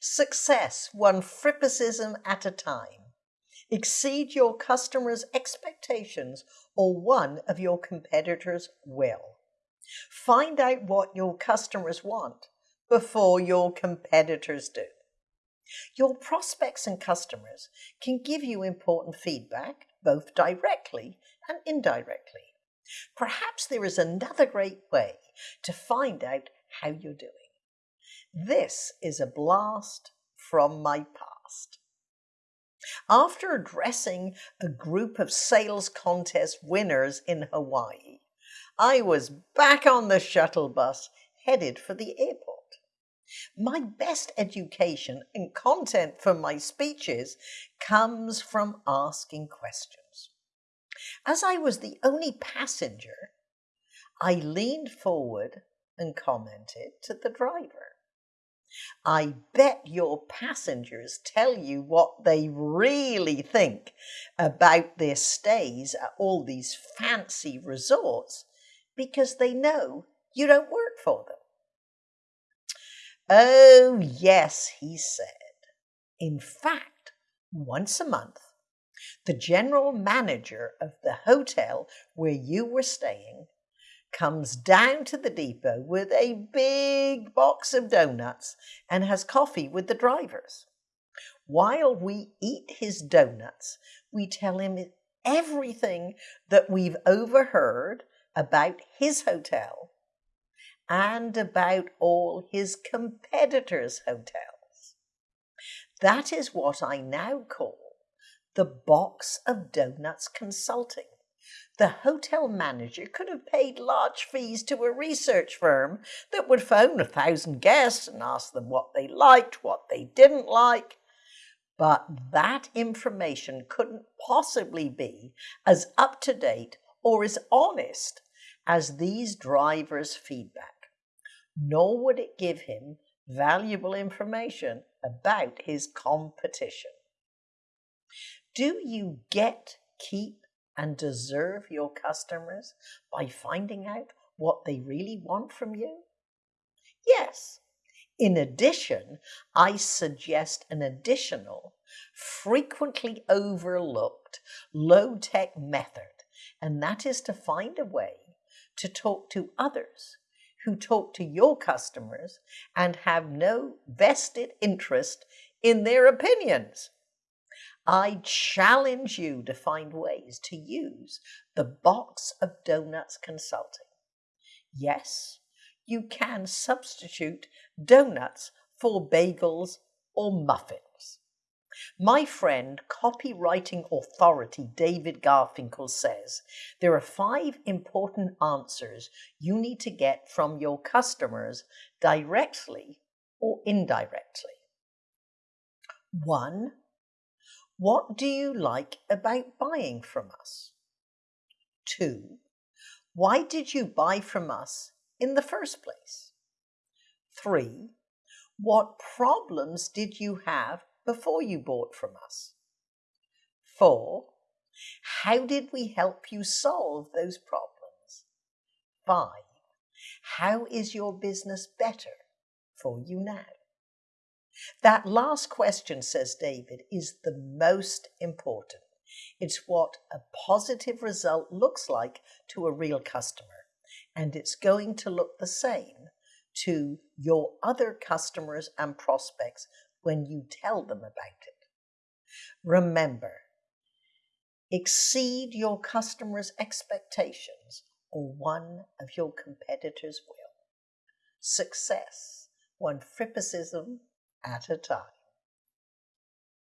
Success, one frippicism at a time. Exceed your customers' expectations or one of your competitors will. Find out what your customers want before your competitors do. Your prospects and customers can give you important feedback, both directly and indirectly. Perhaps there is another great way to find out how you're doing. This is a blast from my past. After addressing a group of sales contest winners in Hawaii, I was back on the shuttle bus headed for the airport. My best education and content for my speeches comes from asking questions. As I was the only passenger, I leaned forward and commented to the driver. I bet your passengers tell you what they really think about their stays at all these fancy resorts because they know you don't work for them. Oh, yes, he said. In fact, once a month, the general manager of the hotel where you were staying comes down to the depot with a big box of donuts and has coffee with the drivers. While we eat his donuts, we tell him everything that we've overheard about his hotel and about all his competitors' hotels. That is what I now call the box of donuts consulting. The hotel manager could have paid large fees to a research firm that would phone a thousand guests and ask them what they liked, what they didn't like. But that information couldn't possibly be as up to date or as honest as these drivers' feedback nor would it give him valuable information about his competition. Do you get, keep, and deserve your customers by finding out what they really want from you? Yes. In addition, I suggest an additional, frequently overlooked, low tech method, and that is to find a way to talk to others who talk to your customers and have no vested interest in their opinions. I challenge you to find ways to use the box of donuts consulting. Yes, you can substitute donuts for bagels or muffins. My friend, copywriting authority David Garfinkel says there are five important answers you need to get from your customers directly or indirectly. One, what do you like about buying from us? Two, why did you buy from us in the first place? Three, what problems did you have before you bought from us? Four, how did we help you solve those problems? Five, how is your business better for you now? That last question, says David, is the most important. It's what a positive result looks like to a real customer, and it's going to look the same to your other customers and prospects when you tell them about it. Remember, exceed your customers' expectations or one of your competitors will. Success, one frippicism at a time.